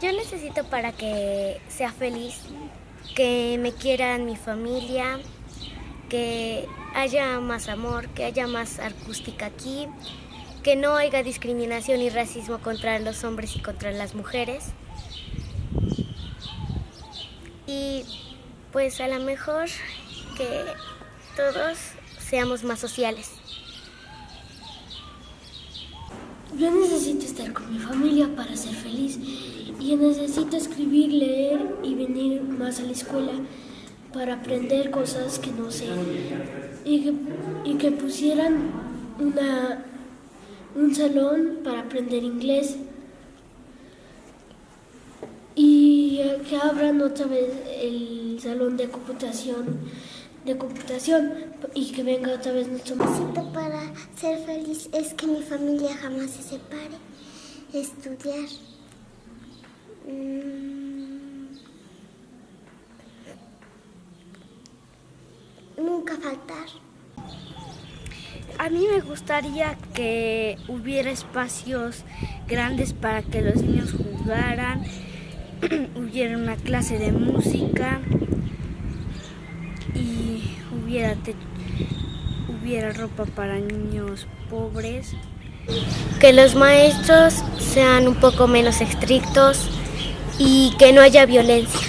Yo necesito para que sea feliz, que me quieran mi familia, que haya más amor, que haya más acústica aquí, que no haya discriminación y racismo contra los hombres y contra las mujeres. Y pues a lo mejor que todos seamos más sociales. Yo necesito estar con mi familia para ser feliz y necesito escribir, leer y venir más a la escuela para aprender cosas que no sé. Y que, y que pusieran una, un salón para aprender inglés. Y que abran otra vez el salón de computación de computación y que venga otra vez nuestro Necesito para ser feliz es que mi familia jamás se separe, estudiar. Mm, nunca faltar. A mí me gustaría que hubiera espacios grandes para que los niños jugaran, hubiera una clase de música y hubiera, hubiera ropa para niños pobres. Que los maestros sean un poco menos estrictos y que no haya violencia.